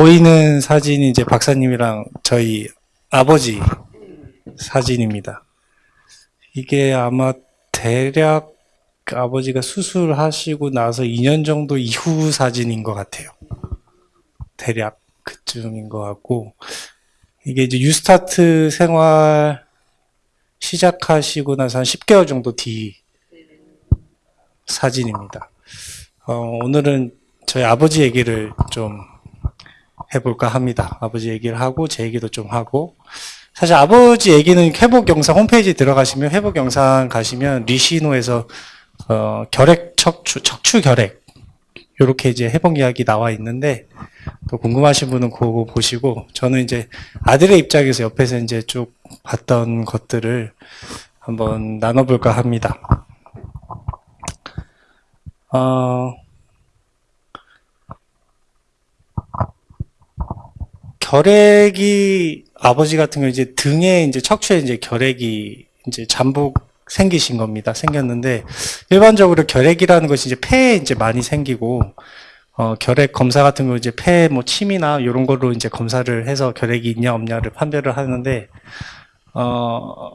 보이는 사진이 이제 박사님이랑 저희 아버지 사진입니다. 이게 아마 대략 아버지가 수술하시고 나서 2년 정도 이후 사진인 것 같아요. 대략 그쯤인 것 같고 이게 이제 유스타트 생활 시작하시고 나서 한 10개월 정도 뒤 사진입니다. 어, 오늘은 저희 아버지 얘기를 좀 해볼까 합니다. 아버지 얘기를 하고 제 얘기도 좀 하고 사실 아버지 얘기는 회복 영상 홈페이지 들어가시면 회복 영상 가시면 리시노에서 어, 결핵 척추 척추 결핵 이렇게 이제 회복 이야기 나와 있는데 또 궁금하신 분은 그거 보시고 저는 이제 아들의 입장에서 옆에서 이제 쭉 봤던 것들을 한번 나눠볼까 합니다. 어, 결핵이 아버지 같은 경우 이제 등에 이제 척추에 이제 결핵이 이제 잠복 생기신 겁니다. 생겼는데 일반적으로 결핵이라는 것이 이제 폐에 이제 많이 생기고 어, 결핵 검사 같은 거 이제 폐 뭐 침이나 이런 걸로 이제 검사를 해서 결핵이 있냐 없냐를 판별을 하는데 어,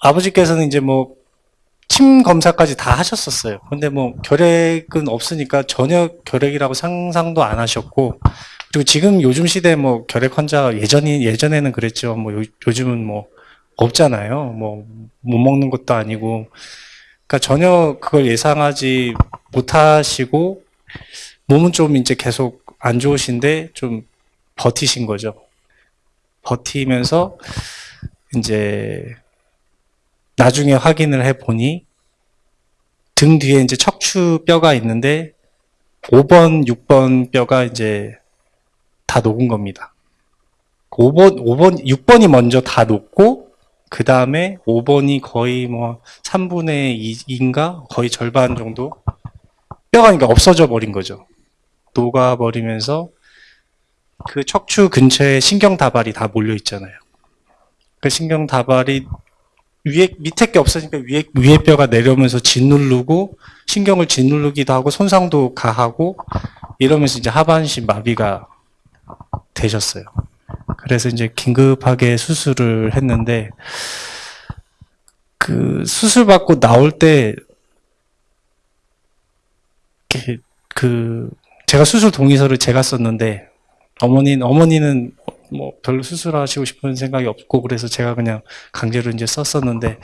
아버지께서는 이제 뭐 침 검사까지 다 하셨었어요. 근데 뭐 결핵은 없으니까 전혀 결핵이라고 상상도 안 하셨고 그리고 지금 요즘 시대에 뭐 결핵 환자가 예전이 예전에는 그랬죠. 뭐 요, 요즘은 뭐 없잖아요. 뭐 못 먹는 것도 아니고 그러니까 전혀 그걸 예상하지 못하시고 몸은 좀 이제 계속 안 좋으신데 좀 버티신 거죠. 버티면서 이제 나중에 확인을 해 보니 등 뒤에 이제 척추 뼈가 있는데 5번, 6번 뼈가 이제 다 녹은 겁니다. 5번, 5번, 6번이 먼저 다 녹고 그 다음에 5번이 거의 뭐 3분의 2인가 거의 절반 정도 뼈가 그러니까 없어져 버린 거죠. 녹아버리면서 그 척추 근처에 신경 다발이 다 몰려 있잖아요. 그 신경 다발이 위에 밑에 게 없으니까 위에 위에 뼈가 내려오면서 짓누르고 신경을 짓누르기도 하고 손상도 가하고 이러면서 이제 하반신 마비가 되셨어요. 그래서 이제 긴급하게 수술을 했는데 그 수술 받고 나올 때 그 제가 수술 동의서를 제가 썼는데 어머니는 어머니는 뭐 별로 수술하시고 싶은 생각이 없고 그래서 제가 그냥 강제로 이제 썼었는데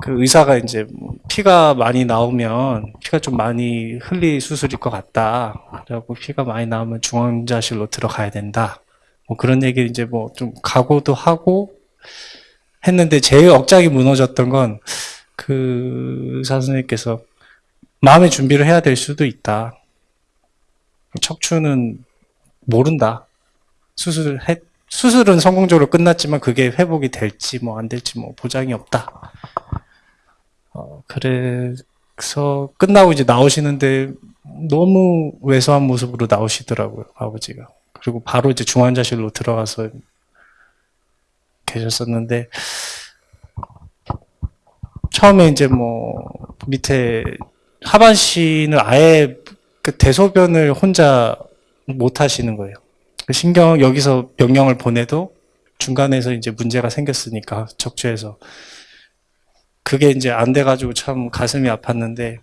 그 의사가 이제 뭐 피가 많이 나오면 피가 좀 많이 흘릴 수술일 것 같다. 그래갖고 피가 많이 나오면 중환자실로 들어가야 된다. 뭐 그런 얘기 이제 뭐 좀 각오도 하고 했는데 제일 억장이 무너졌던 건 그 의사 선생님께서 마음의 준비를 해야 될 수도 있다. 척추는 모른다. 수술을 해, 수술은 성공적으로 끝났지만 그게 회복이 될지 뭐 안 될지 뭐 보장이 없다. 어, 그래서 끝나고 이제 나오시는데 너무 왜소한 모습으로 나오시더라고요, 아버지가. 그리고 바로 이제 중환자실로 들어가서 계셨었는데, 처음에 이제 뭐, 밑에 하반신을 아예 그 대소변을 혼자 못 하시는 거예요. 그 신경, 여기서 명령을 보내도 중간에서 이제 문제가 생겼으니까, 척추에서. 그게 이제 안 돼가지고 참 가슴이 아팠는데,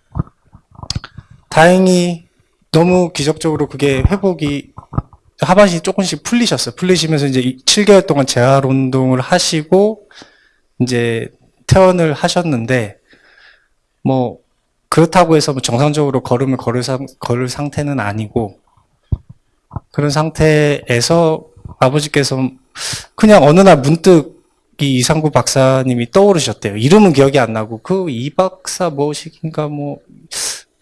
다행히 너무 기적적으로 그게 회복이 하반신이 조금씩 풀리셨어요. 풀리시면서 이제 7개월 동안 재활 운동을 하시고, 이제 퇴원을 하셨는데, 뭐, 그렇다고 해서 뭐 정상적으로 걸음을 걸을, 상, 걸을 상태는 아니고, 그런 상태에서 아버지께서 그냥 어느 날 문득 이 이상구 박사님이 떠오르셨대요. 이름은 기억이 안 나고 그 이 박사 뭐식인가 뭐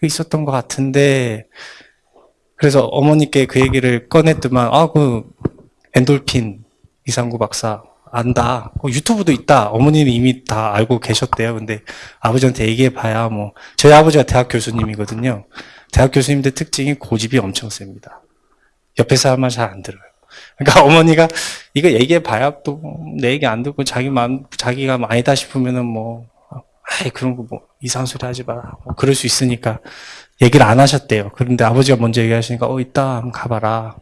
있었던 것 같은데 그래서 어머니께 그 얘기를 꺼냈더만 아 그 엔돌핀 이상구 박사 안다. 어, 유튜브도 있다. 어머니는 이미 다 알고 계셨대요. 근데 아버지한테 얘기해 봐야 뭐 저희 아버지가 대학 교수님이거든요. 대학 교수님들 특징이 고집이 엄청 셉니다. 옆에 사람만 잘 안 들어요. 그러니까 어머니가 이거 얘기해 봐야 또 내 얘기 안 듣고 자기 만 자기가 아니다 싶으면은 뭐 아이 그런 거 뭐 이상한 소리 하지 마. 뭐 그럴 수 있으니까 얘기를 안 하셨대요. 그런데 아버지가 먼저 얘기하시니까 어 이따 한번 가봐라.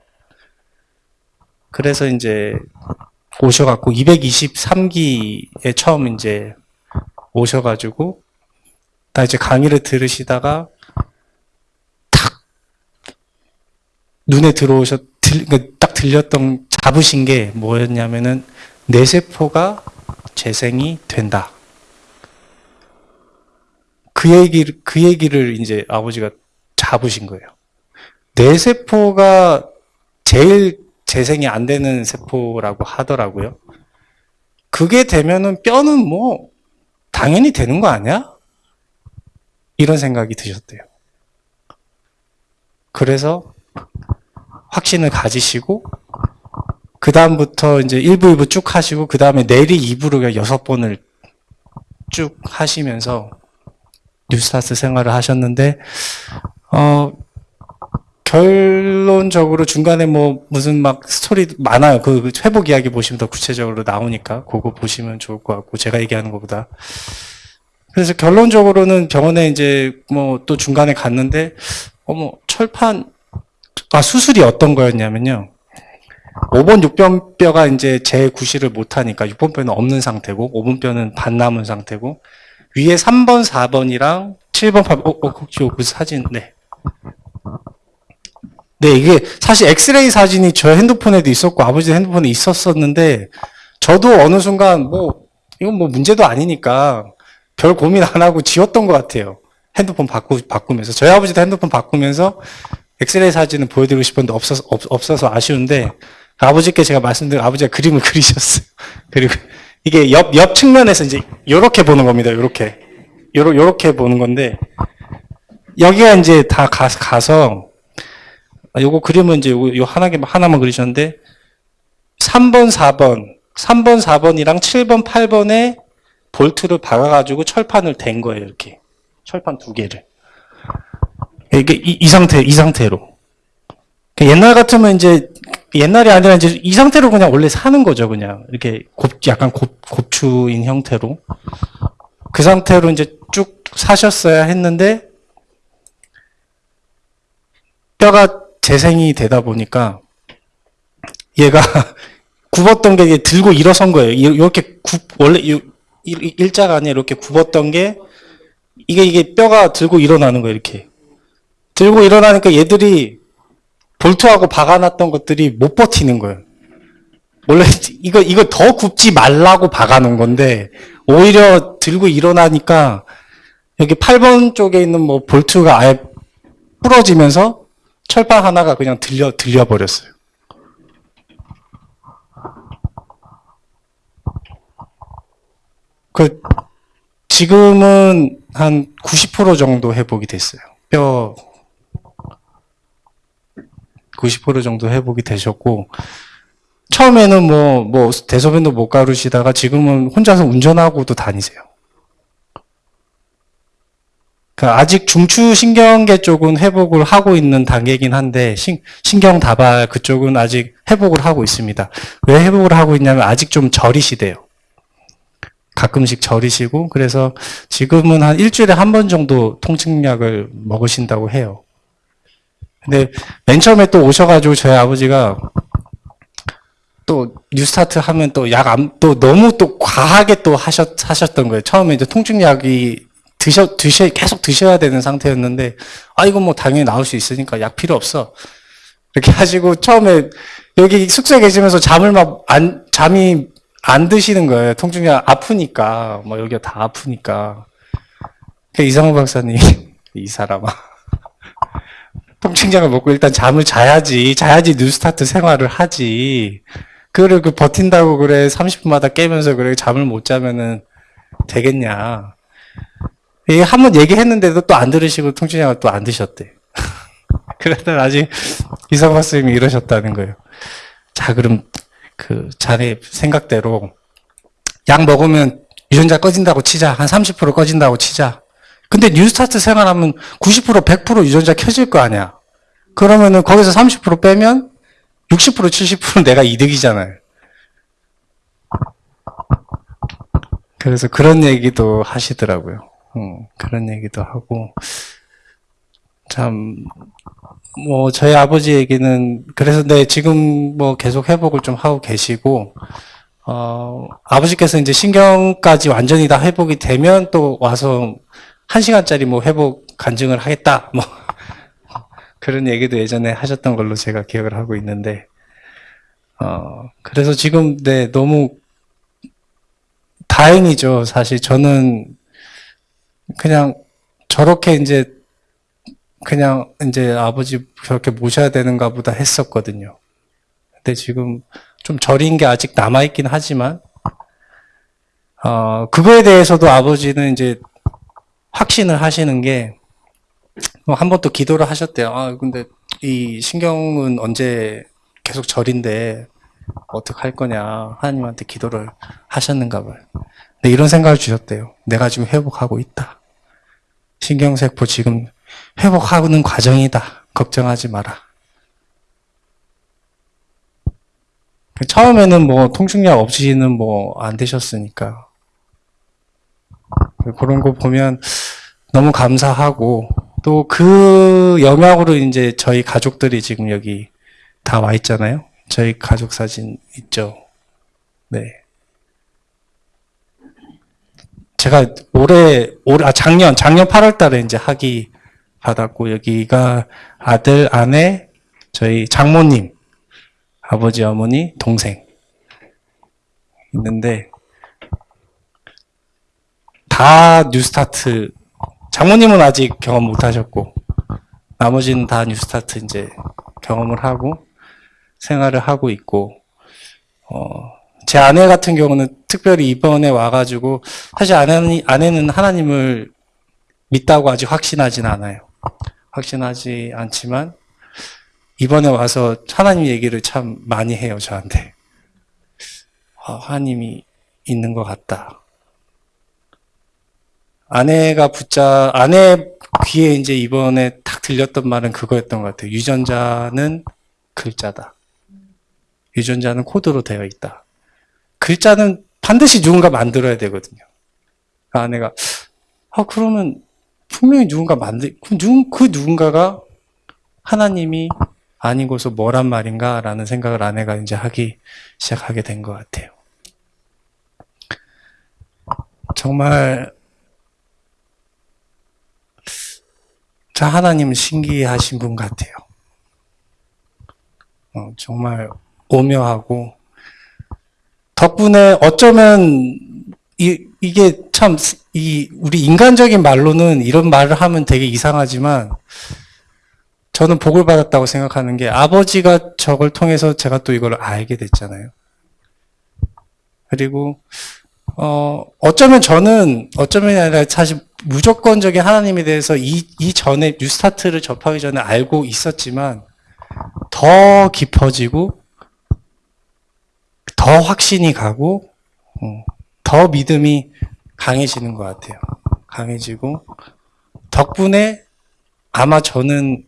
그래서 이제 오셔갖고 223기에 처음 이제 오셔가지고 나 이제 강의를 들으시다가 탁 눈에 들어오셨 들, 그딱 들렸던 잡으신 게 뭐였냐면은 내 세포가 재생이 된다. 그 얘기를 그 얘기를 이제 아버지가 잡으신 거예요. 내 세포가 제일 재생이 안 되는 세포라고 하더라고요. 그게 되면은 뼈는 뭐 당연히 되는 거 아니야? 이런 생각이 드셨대요. 그래서 확신을 가지시고 그 다음부터 이제 1부, 2부 쭉 하시고 그 다음에 내리 2부로 여섯 번을 쭉 하시면서 뉴스타스 생활을 하셨는데 어 결론적으로 중간에 뭐 무슨 막 스토리 많아요. 그 회복 이야기 보시면 더 구체적으로 나오니까 그거 보시면 좋을 것 같고 제가 얘기하는 것보다 그래서 결론적으로는 병원에 이제 뭐 또 중간에 갔는데 어머 철판 아 수술이 어떤 거였냐면요. 5번 6번 뼈가 이제 재구실을 못하니까 6번 뼈는 없는 상태고 5번 뼈는 반 남은 상태고 위에 3번 4번이랑 7번 8번 어, 어 혹시 그 사진 네. 네 이게 사실 엑스레이 사진이 저 핸드폰에도 있었고 아버지 핸드폰에 있었었는데 저도 어느 순간 뭐 이건 뭐 문제도 아니니까 별 고민 안 하고 지웠던 것 같아요. 핸드폰 바꾸, 바꾸면서. 저희 아버지도 핸드폰 바꾸면서 엑스레이 사진을 보여드리고 싶었는데 없어서, 없, 없어서 아쉬운데 아버지께 제가 말씀드린 아버지가 그림을 그리셨어요. 그리고 이게 옆, 옆 측면에서 이제 요렇게 보는 겁니다. 요렇게. 요러, 요렇게 보는 건데 여기가 이제 다 가, 가서 아, 요거 그림은 이제 요, 요 하나, 하나만 그리셨는데 3번, 4번, 3번, 4번이랑 7번, 8번에 볼트를 박아가지고 철판을 댄 거예요, 이렇게. 철판 두 개를. 이게 이, 이 상태, 이 상태로. 그러니까 옛날 같으면 이제, 옛날이 아니라 이제 이 상태로 그냥 원래 사는 거죠, 그냥. 이렇게 곱, 약간 곱, 곱추인 형태로. 그 상태로 이제 쭉 사셨어야 했는데, 뼈가 재생이 되다 보니까, 얘가 굽었던 게 들고 일어선 거예요. 이렇게 굽, 원래, 일, 일자가 아니라 이렇게 굽었던 게 이게 이게 뼈가 들고 일어나는 거예요 이렇게 들고 일어나니까 얘들이 볼트하고 박아놨던 것들이 못 버티는 거예요 원래 이거 이거 더 굽지 말라고 박아놓은 건데 오히려 들고 일어나니까 여기 8번 쪽에 있는 뭐 볼트가 아예 부러지면서 철판 하나가 그냥 들려 들려 버렸어요. 그 지금은 한 90% 정도 회복이 됐어요. 뼈 90% 정도 회복이 되셨고 처음에는 뭐뭐 대소변도 못 가르시다가 지금은 혼자서 운전하고도 다니세요. 그 아직 중추신경계 쪽은 회복을 하고 있는 단계이긴 한데 신, 신경 다발 그쪽은 아직 회복을 하고 있습니다. 왜 회복을 하고 있냐면 아직 좀 저리시대요. 가끔씩 저리시고 그래서 지금은 한 일주일에 한 번 정도 통증약을 먹으신다고 해요. 근데 맨 처음에 또 오셔가지고 저희 아버지가 또 뉴스타트 하면 또약안또 너무 또 과하게 또 하셨 하셨던 거예요. 처음에 이제 통증약이 드셔 드셔 계속 드셔야 되는 상태였는데 아 이거 뭐 당연히 나올 수 있으니까 약 필요 없어 이렇게 하시고 처음에 여기 숙소에 계시면서 잠을 막 안 잠이 안 드시는 거예요. 통증약 아프니까 뭐 여기가 다 아프니까 그 이상호 박사님 이 사람아 통증약을 먹고 일단 잠을 자야지 자야지 뉴스타트 생활을 하지 그거를 그 버틴다고 그래 30분마다 깨면서 그래 잠을 못 자면은 되겠냐 이게 한번 얘기했는데도 또 안 들으시고 통증약을 또 안 드셨대 그랬더니 아직 이상호 박사님이 이러셨다는 거예요 자 그럼 그 자네 생각대로 약 먹으면 유전자 꺼진다고 치자. 한 30% 꺼진다고 치자. 근데 뉴스타트 생활하면 90% 100% 유전자 켜질 거 아니야. 그러면은 거기서 30% 빼면 60% 70% 내가 이득이잖아요. 그래서 그런 얘기도 하시더라고요. 음, 그런 얘기도 하고 참 뭐 저희 아버지 얘기는 그래서 네 지금 뭐 계속 회복을 좀 하고 계시고 어 아버지께서 이제 신경까지 완전히 다 회복이 되면 또 와서 한 시간짜리 뭐 회복 간증을 하겠다 뭐 그런 얘기도 예전에 하셨던 걸로 제가 기억을 하고 있는데 어 그래서 지금 네 너무 다행이죠 사실 저는 그냥 저렇게 이제 그냥 이제 아버지 저렇게 모셔야 되는가 보다 했었거든요. 근데 지금 좀 저린 게 아직 남아있긴 하지만, 어, 그거에 대해서도 아버지는 이제 확신을 하시는 게, 뭐한번 또 기도를 하셨대요. 아, 근데 이 신경은 언제 계속 절인데, 어떡할 거냐. 하나님한테 기도를 하셨는가 봐요. 근데 이런 생각을 주셨대요. 내가 지금 회복하고 있다. 신경세포 지금 회복하는 과정이다. 걱정하지 마라. 처음에는 뭐 통증약 없이는 뭐 안 되셨으니까. 그런 거 보면 너무 감사하고 또 그 영향으로 이제 저희 가족들이 지금 여기 다 와 있잖아요. 저희 가족 사진 있죠. 네. 제가 올해, 올해, 아, 작년, 작년 8월 달에 이제 학위 받았고, 여기가 아들, 아내, 저희 장모님, 아버지, 어머니, 동생. 있는데, 다 뉴스타트, 장모님은 아직 경험 못 하셨고, 나머지는 다 뉴스타트 이제 경험을 하고, 생활을 하고 있고, 어, 제 아내 같은 경우는 특별히 이번에 와가지고 사실 아내는, 아내는 하나님을 믿다고 아직 확신하진 않아요. 확신하지 않지만 이번에 와서 하나님 얘기를 참 많이 해요 저한테. 아, 하나님이 있는 것 같다. 아내가 붙자 아내 귀에 이제 이번에 탁 들렸던 말은 그거였던 것 같아요. 유전자는 글자다. 유전자는 코드로 되어 있다. 글자는 반드시 누군가 만들어야 되거든요. 그 아내가, 아, 그러면 분명히 누군가 만들, 그, 누, 그 누군가가 하나님이 아니고서 뭐란 말인가? 라는 생각을 아내가 이제 하기 시작하게 된 것 같아요. 정말, 저 하나님은 신기하신 분 같아요. 어, 정말 오묘하고, 덕분에 어쩌면 이, 이게 참, 이, 우리 인간적인 말로는 이런 말을 하면 되게 이상하지만, 저는 복을 받았다고 생각하는 게 아버지가 저걸 통해서 제가 또 이걸 알게 됐잖아요. 그리고, 어, 어쩌면 저는, 어쩌면 아니라 사실 무조건적인 하나님에 대해서 이, 이 전에 뉴스타트를 접하기 전에 알고 있었지만, 더 깊어지고, 더 확신이 가고, 어, 더 믿음이 강해지는 것 같아요. 강해지고, 덕분에 아마 저는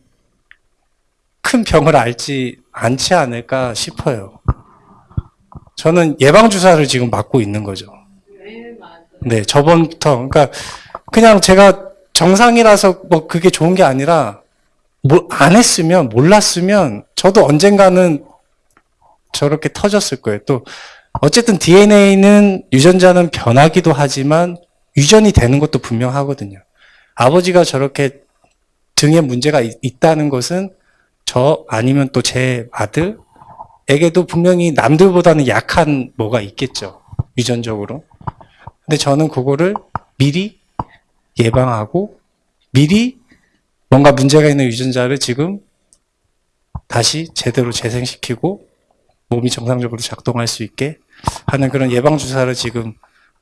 큰 병을 앓지 않지 않을까 싶어요. 저는 예방주사를 지금 맞고 있는 거죠. 네, 저번부터. 그러니까, 그냥 제가 정상이라서 뭐 그게 좋은 게 아니라, 뭐안 했으면, 몰랐으면, 저도 언젠가는 저렇게 터졌을 거예요. 또 어쨌든 DNA는 유전자는 변하기도 하지만 유전이 되는 것도 분명하거든요. 아버지가 저렇게 등에 문제가 있, 다는 것은 저 아니면 또 제 아들에게도 분명히 남들보다는 약한 뭐가 있겠죠. 유전적으로. 근데 저는 그거를 미리 예방하고 미리 뭔가 문제가 있는 유전자를 지금 다시 제대로 재생시키고 몸이 정상적으로 작동할 수 있게 하는 그런 예방주사를 지금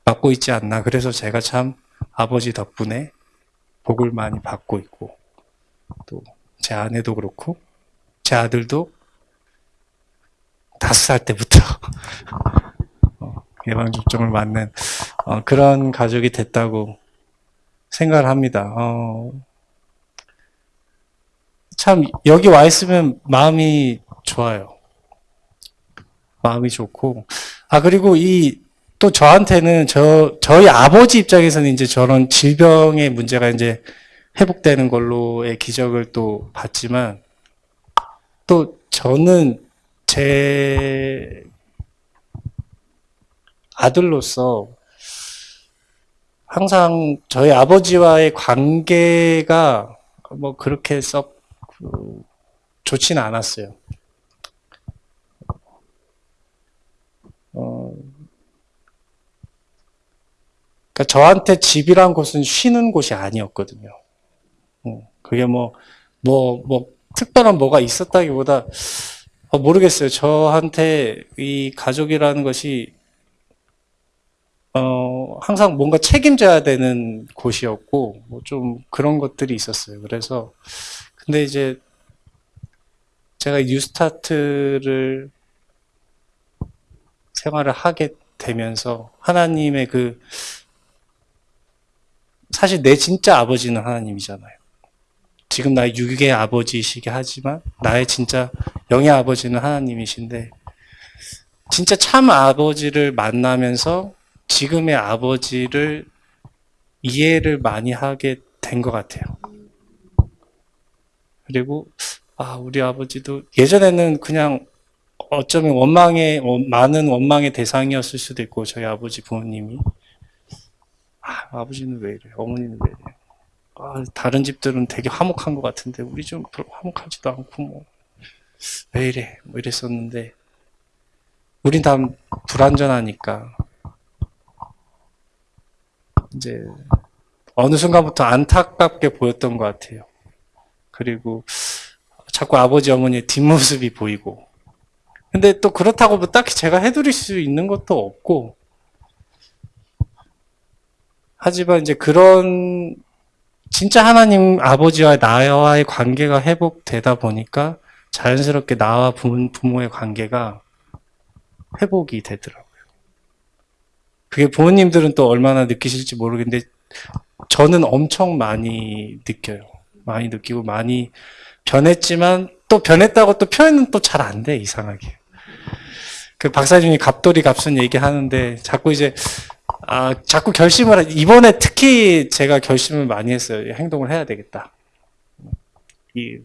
맞고 있지 않나. 그래서 제가 참 아버지 덕분에 복을 많이 받고 있고, 또 제 아내도 그렇고, 제 아들도 다섯 살 때부터 어, 예방접종을 맞는 어, 그런 가족이 됐다고 생각을 합니다. 어, 참 여기 와 있으면 마음이 좋아요. 마음이 좋고 아 그리고 이 또 저한테는 저 저희 아버지 입장에서는 이제 저런 질병의 문제가 이제 회복되는 걸로의 기적을 또 봤지만 또 저는 제 아들로서 항상 저희 아버지와의 관계가 뭐 그렇게 썩 그, 좋지는 않았어요. 어, 그러니까 저한테 집이란 곳은 쉬는 곳이 아니었거든요. 어, 그게 뭐, 뭐, 뭐, 특별한 뭐가 있었다기보다, 어, 모르겠어요. 저한테 이 가족이라는 것이, 어, 항상 뭔가 책임져야 되는 곳이었고, 뭐 좀 그런 것들이 있었어요. 그래서, 근데 이제, 제가 뉴스타트를 생활을 하게 되면서, 하나님의 그, 사실 내 진짜 아버지는 하나님이잖아요. 지금 나의 육의 아버지이시게 하지만 나의 진짜 영의 아버지는 하나님이신데 진짜 참 아버지를 만나면서 지금의 아버지를 이해를 많이 하게 된 것 같아요. 그리고 아 우리 아버지도 예전에는 그냥 어쩌면 원망의 많은 원망의 대상이었을 수도 있고 저희 아버지 부모님이. 아, 아버지는 왜 이래 어머니는 왜 이래 아, 다른 집들은 되게 화목한 것 같은데 우리 좀 화목하지도 않고 뭐 왜 이래? 뭐 이랬었는데 우린 다 불완전하니까 이제 어느 순간부터 안타깝게 보였던 것 같아요. 그리고 자꾸 아버지 어머니의 뒷모습이 보이고 근데 또 그렇다고 뭐 딱히 제가 해드릴 수 있는 것도 없고 하지만 이제 그런 진짜 하나님 아버지와 나와의 관계가 회복되다 보니까 자연스럽게 나와 부모의 관계가 회복이 되더라고요. 그게 부모님들은 또 얼마나 느끼실지 모르겠는데 저는 엄청 많이 느껴요. 많이 느끼고 많이 변했지만 또 변했다고 또 표현은 또 잘 안 돼, 이상하게. 그 박사님이 갑돌이 갑순 얘기하는데 자꾸 이제 아, 자꾸 결심을, 하- 이번에 특히 제가 결심을 많이 했어요. 행동을 해야 되겠다. 이,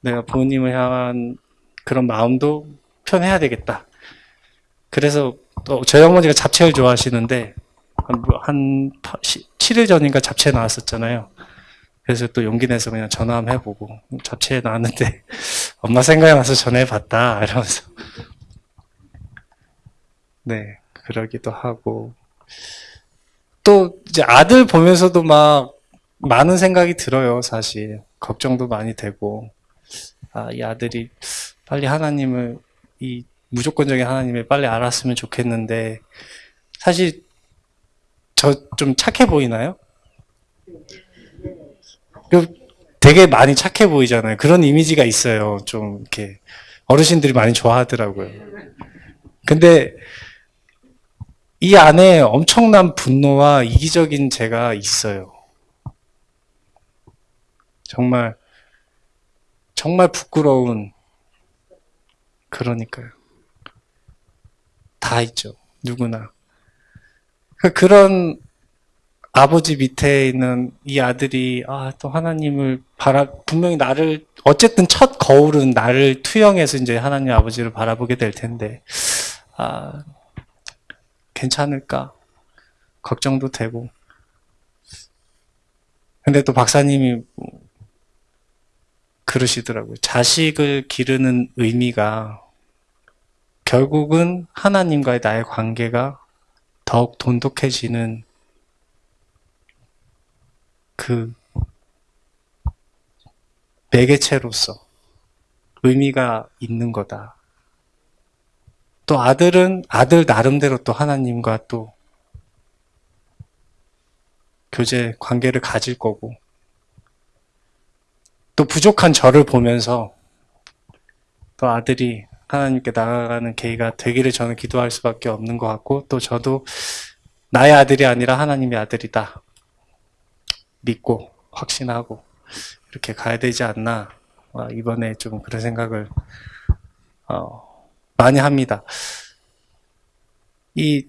내가 부모님을 향한 그런 마음도 표현해야 되겠다. 그래서 또 저희 어머니가 잡채를 좋아하시는데, 한, 뭐한 7일 전인가 잡채 나왔었잖아요. 그래서 또 용기 내서 그냥 전화 한번 해보고, 잡채 나왔는데, 엄마 생각이 나서 전화해봤다. 이러면서. 네, 그러기도 하고. 또 이제 아들 보면서도 막 많은 생각이 들어요, 사실. 걱정도 많이 되고. 아, 이 아들이 빨리 하나님을, 이 무조건적인 하나님을 빨리 알았으면 좋겠는데, 사실 저 좀 착해 보이나요? 그 되게 많이 착해 보이잖아요. 그런 이미지가 있어요. 좀 이렇게 어르신들이 많이 좋아하더라고요. 근데 이 안에 엄청난 분노와 이기적인 제가 있어요. 정말, 정말 부끄러운, 그러니까요. 다 있죠. 누구나. 그- 그런 아버지 밑에 있는 이 아들이, 아, 또 하나님을 바라, 분명히 나를, 어쨌든 첫 거울은 나를 투영해서 이제 하나님 아버지를 바라보게 될 텐데, 아, 괜찮을까? 걱정도 되고. 근데 또 박사님이 그러시더라고요. 자식을 기르는 의미가 결국은 하나님과의 나의 관계가 더욱 돈독해지는 그 매개체로서 의미가 있는 거다. 또 아들은 아들 나름대로 또 하나님과 또 교제 관계를 가질 거고 또 부족한 저를 보면서 또 아들이 하나님께 나아가는 계기가 되기를 저는 기도할 수밖에 없는 것 같고 또 저도 나의 아들이 아니라 하나님의 아들이다 믿고 확신하고 이렇게 가야 되지 않나 어, 이번에 좀 그런 생각을 어, 많이 합니다. 이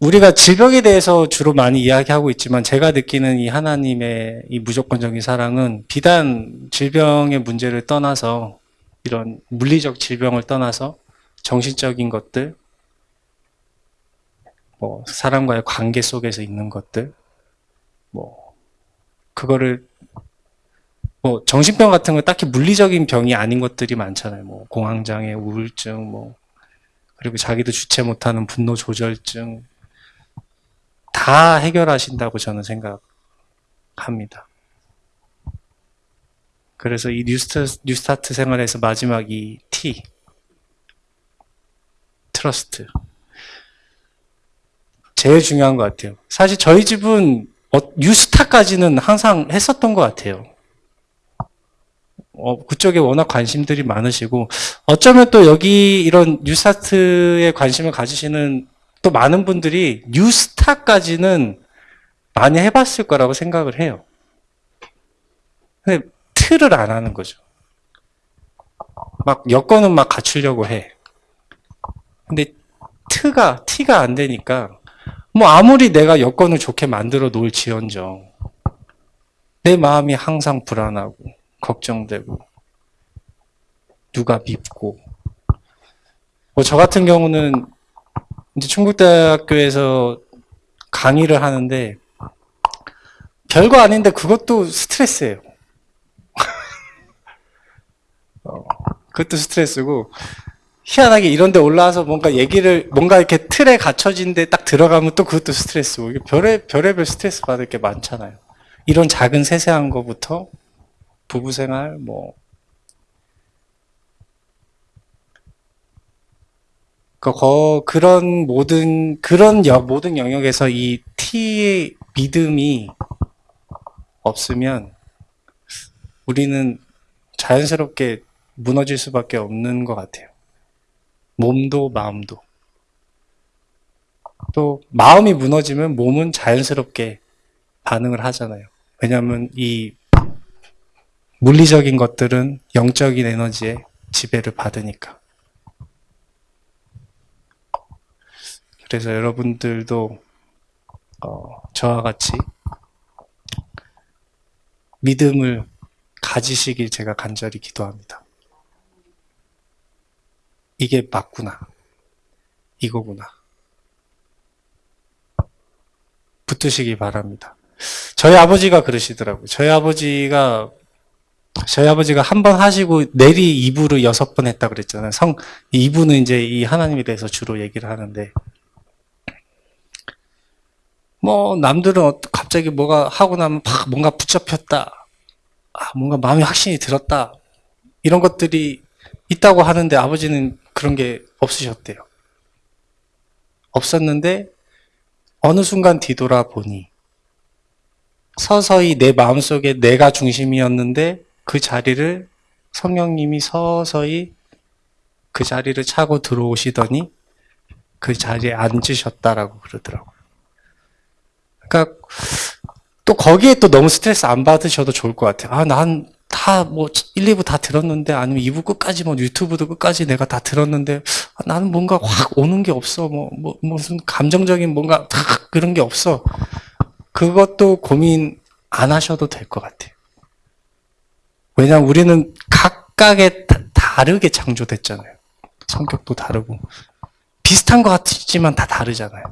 우리가 질병에 대해서 주로 많이 이야기하고 있지만 제가 느끼는 이 하나님의 이 무조건적인 사랑은 비단 질병의 문제를 떠나서 이런 물리적 질병을 떠나서 정신적인 것들, 뭐 사람과의 관계 속에서 있는 것들, 뭐 그거를 뭐 정신병 같은 거 딱히 물리적인 병이 아닌 것들이 많잖아요. 뭐 공황장애, 우울증, 뭐 그리고 자기도 주체 못하는 분노 조절증 다 해결하신다고 저는 생각합니다. 그래서 이 뉴스타트, 뉴스타트 생활에서 마지막 이 T trust 제일 중요한 것 같아요. 사실 저희 집은 어, 뉴스타까지는 항상 했었던 것 같아요. 어, 그쪽에 워낙 관심들이 많으시고 어쩌면 또 여기 이런 뉴스타트에 관심을 가지시는 또 많은 분들이 뉴스타까지는 많이 해봤을 거라고 생각을 해요. 근데 틀을 안 하는 거죠. 막 여건은 막 갖추려고 해. 근데 트가 티가 안 되니까 뭐 아무리 내가 여건을 좋게 만들어 놓을 지언정 내 마음이 항상 불안하고 걱정되고 누가 밉고 뭐 저 같은 경우는 이제 충북대학교에서 강의를 하는데 별거 아닌데 그것도 스트레스예요. 그것도 스트레스고 희한하게 이런 데 올라와서 뭔가 얘기를 뭔가 이렇게 틀에 갇혀진 데 딱 들어가면 또 그것도 스트레스고 이게 별의 별의별 스트레스 받을 게 많잖아요. 이런 작은 세세한 거부터 부부 생활 뭐 그, 거, 그런 모든 그런 여, 모든 영역에서 이 T의 믿음이 없으면 우리는 자연스럽게 무너질 수밖에 없는 것 같아요. 몸도 마음도. 또 마음이 무너지면 몸은 자연스럽게 반응을 하잖아요. 왜냐하면 이 물리적인 것들은 영적인 에너지에 지배를 받으니까. 그래서 여러분들도 어, 저와 같이 믿음을 가지시길 제가 간절히 기도합니다. 이게 맞구나. 이거구나. 붙으시기 바랍니다. 저희 아버지가 그러시더라고요. 저희 아버지가 저희 아버지가 한 번 하시고 내리 이부를 여섯 번 했다 그랬잖아요. 성 이부는 이제 이 하나님에 대해서 주로 얘기를 하는데 뭐 남들은 어- 갑자기 뭐가 하고 나면 막 뭔가 붙잡혔다. 아, 뭔가 마음이 확신이 들었다. 이런 것들이 있다고 하는데 아버지는 그런 게 없으셨대요. 없었는데 어느 순간 뒤돌아보니 서서히 내 마음속에 내가 중심이었는데 그 자리를 성령님이 서서히 그 자리를 차고 들어오시더니 그 자리에 앉으셨다라고 그러더라고요. 그러니까 또 거기에 또 너무 스트레스 안 받으셔도 좋을 것 같아요. 아, 난 다 뭐 1, 2부 다 들었는데 아니면 2부 끝까지 뭐 유튜브도 끝까지 내가 다 들었는데 아, 나는 뭔가 확 오는 게 없어. 뭐, 뭐 무슨 감정적인 뭔가 탁 그런 게 없어. 그것도 고민 안 하셔도 될 것 같아요. 왜냐하면 우리는 각각의 다- 다르게 창조됐잖아요. 성격도 다르고 비슷한 것 같지만 다 다르잖아요.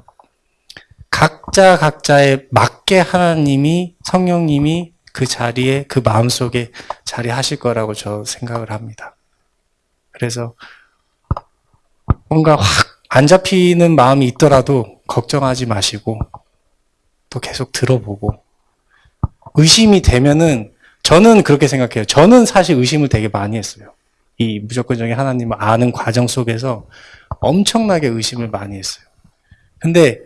각자 각자에 맞게 하나님이 성령님이 그 자리에 그 마음속에 자리하실 거라고 저 생각을 합니다. 그래서 뭔가 확 안 잡히는 마음이 있더라도 걱정하지 마시고 또 계속 들어보고 의심이 되면은 저는 그렇게 생각해요. 저는 사실 의심을 되게 많이 했어요. 이 무조건적인 하나님을 아는 과정 속에서 엄청나게 의심을 많이 했어요. 근데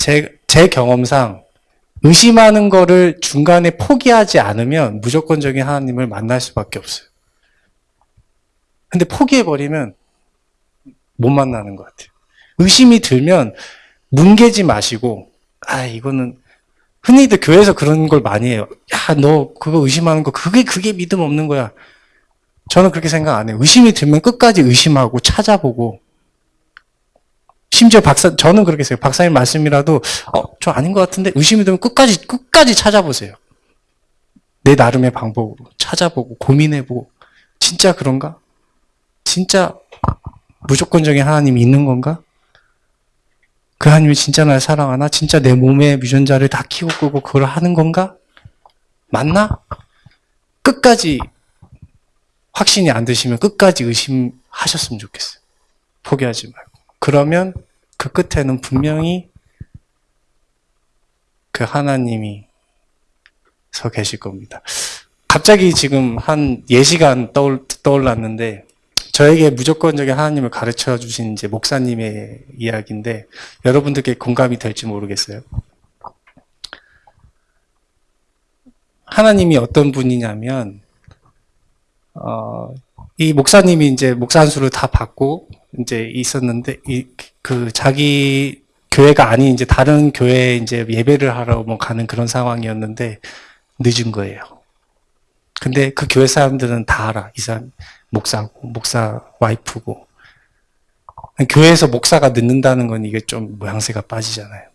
제, 제 경험상 의심하는 거를 중간에 포기하지 않으면 무조건적인 하나님을 만날 수밖에 없어요. 근데 포기해버리면 못 만나는 것 같아요. 의심이 들면 뭉개지 마시고, 아, 이거는 흔히들 교회에서 그런 걸 많이 해요. 야, 너 그거 의심하는 거, 그게, 그게 믿음 없는 거야. 저는 그렇게 생각 안 해요. 의심이 들면 끝까지 의심하고 찾아보고, 심지어 박사, 저는 그렇게 생각해요. 박사님 말씀이라도, 어, 저 아닌 것 같은데 의심이 되면 끝까지, 끝까지 찾아보세요. 내 나름의 방법으로 찾아보고, 고민해보고, 진짜 그런가? 진짜 무조건적인 하나님이 있는 건가? 그 하나님이 진짜 날 사랑하나? 진짜 내 몸에 유전자를 다 키고 끄고 그걸 하는 건가? 맞나? 끝까지 확신이 안 드시면 끝까지 의심하셨으면 좋겠어요. 포기하지 말고. 그러면 그 끝에는 분명히 그 하나님이 서 계실 겁니다. 갑자기 지금 한 예시간 떠올, 떠올랐는데, 저에게 무조건적인 하나님을 가르쳐 주신 이제 목사님의 이야기인데, 여러분들께 공감이 될지 모르겠어요. 하나님이 어떤 분이냐면, 어, 이 목사님이 이제 목사 한수를 다 받고, 이제 있었는데, 이, 그 자기 교회가 아닌 이제 다른 교회에 이제 예배를 하러 뭐 가는 그런 상황이었는데, 늦은 거예요. 근데 그 교회 사람들은 다 알아. 이 사람 목사고, 목사 와이프고. 교회에서 목사가 늦는다는 건 이게 좀 모양새가 빠지잖아요.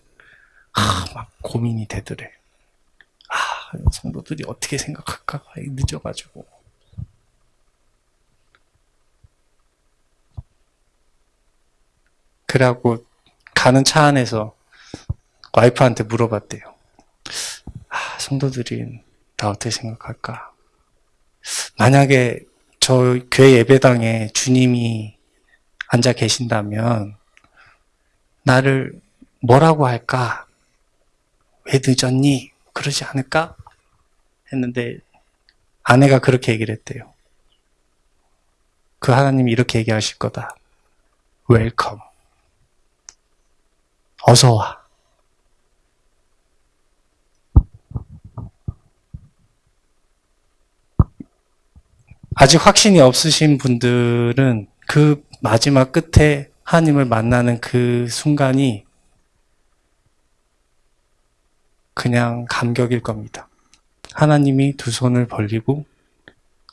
아, 막 고민이 되더래. 아, 성도들이 어떻게 생각할까? 늦어가지고. 그래갖고 가는 차 안에서 와이프한테 물어봤대요. 아, 성도들이 나 어떻게 생각할까? 만약에 저 교회 예배당에 주님이 앉아 계신다면 나를 뭐라고 할까? 왜 늦었니? 그러지 않을까? 했는데 아내가 그렇게 얘기를 했대요. 그 하나님이 이렇게 얘기하실 거다. welcome. 어서 와. 아직 확신이 없으신 분들은 그 마지막 끝에 하나님을 만나는 그 순간이 그냥 감격일 겁니다. 하나님이 두 손을 벌리고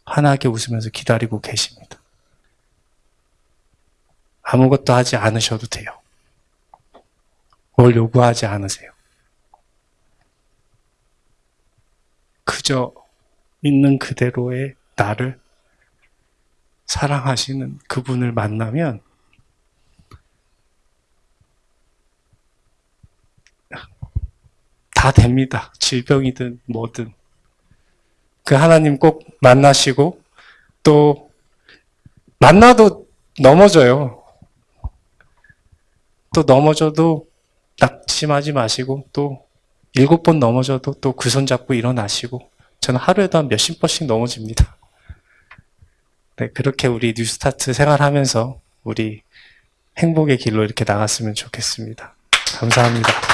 환하게 웃으면서 기다리고 계십니다. 아무것도 하지 않으셔도 돼요. 뭘 요구하지 않으세요. 그저 있는 그대로의 나를 사랑하시는 그분을 만나면 다 됩니다. 질병이든 뭐든. 그 하나님 꼭 만나시고 또 만나도 넘어져요. 또 넘어져도 낙심하지 마시고 또 일곱 번 넘어져도 또 그 손 잡고 일어나시고 저는 하루에도 한 몇십 번씩 넘어집니다. 네, 그렇게 우리 뉴스타트 생활하면서 우리 행복의 길로 이렇게 나갔으면 좋겠습니다. 감사합니다.